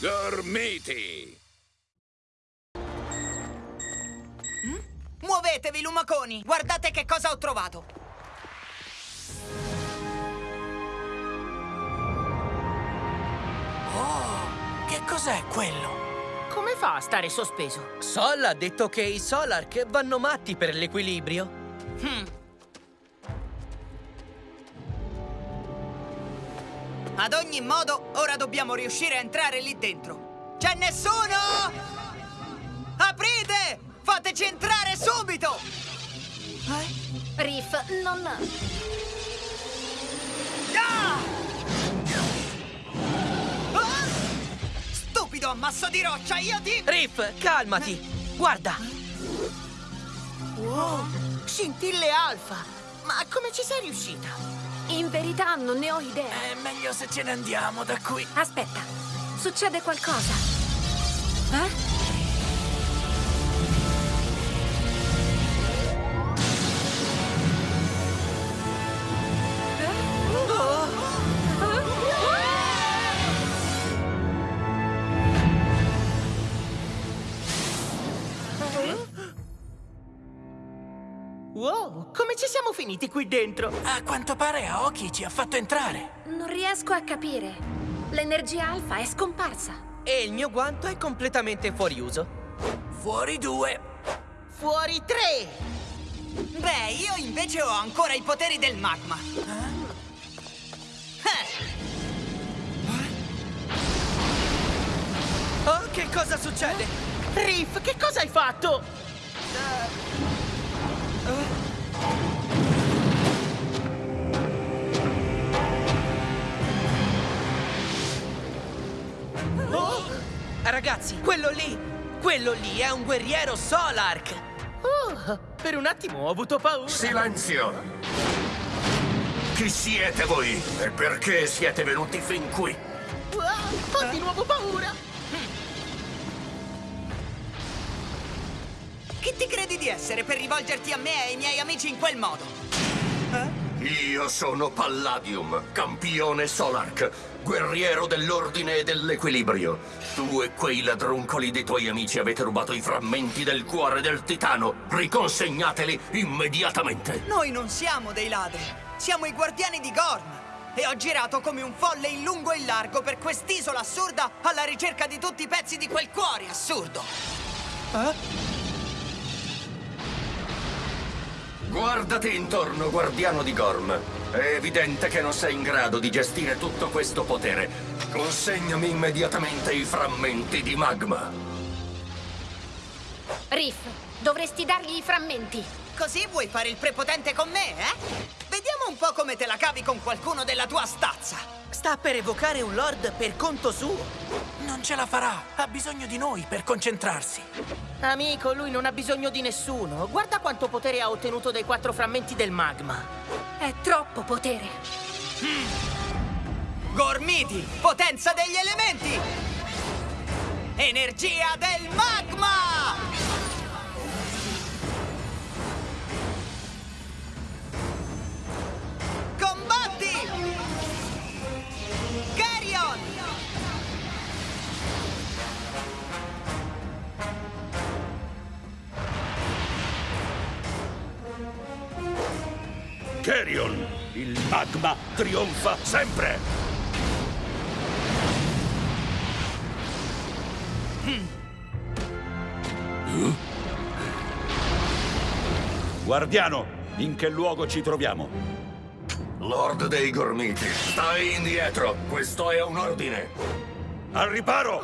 Gormiti! Muovetevi, lumaconi! Guardate che cosa ho trovato! Che cos'è quello? Come fa a stare sospeso? Sol ha detto che i Solark vanno matti per l'equilibrio. Hmm. Ad ogni modo, ora dobbiamo riuscire a entrare lì dentro. C'è nessuno? Aprite! Fateci entrare subito! Riff, non... Ah! Ah! Stupido ammasso di roccia, io ti... Riff, calmati! Guarda! Wow! Scintille alfa! Ma come ci sei riuscita? In verità non ne ho idea. È meglio se ce ne andiamo da qui. Aspetta, succede qualcosa. Eh? Wow! Come ci siamo finiti qui dentro? A quanto pare Aoki ci ha fatto entrare. Non riesco a capire. L'energia alfa è scomparsa. E il mio guanto è completamente fuori uso. Fuori due. Fuori tre! Beh, io invece ho ancora i poteri del magma. Eh, Oh, che cosa succede? Riff, che cosa hai fatto? Ragazzi, quello lì! Quello lì è un guerriero Solark! Oh, per un attimo ho avuto paura. Silenzio! Chi siete voi? E perché siete venuti fin qui? Wow, ho di nuovo paura. chi ti credi di essere per rivolgerti a me e ai miei amici in quel modo? Io sono Palladium, campione Solark, guerriero dell'ordine e dell'equilibrio. Tu e quei ladruncoli dei tuoi amici avete rubato i frammenti del cuore del titano. Riconsegnateli immediatamente. Noi non siamo dei ladri, siamo i guardiani di Gorm. E ho girato come un folle in lungo e in largo per quest'isola assurda alla ricerca di tutti i pezzi di quel cuore assurdo. Guardati intorno, guardiano di Gorm. È evidente che non sei in grado di gestire tutto questo potere. Consegnami immediatamente i frammenti di magma. Riff, dovresti dargli i frammenti. Così vuoi fare il prepotente con me, eh? Vediamo un po' come te la cavi con qualcuno della tua stazza. Sta per evocare un lord per conto suo. Non ce la farà. Ha bisogno di noi per concentrarsi. Amico, lui non ha bisogno di nessuno. Guarda quanto potere ha ottenuto dai quattro frammenti del magma. È troppo potere. Gormiti, potenza degli elementi! Energia del magma! Carrion! Il magma trionfa sempre! Guardiano, in che luogo ci troviamo? Lord dei Gormiti, stai indietro. Questo è un ordine. Al riparo!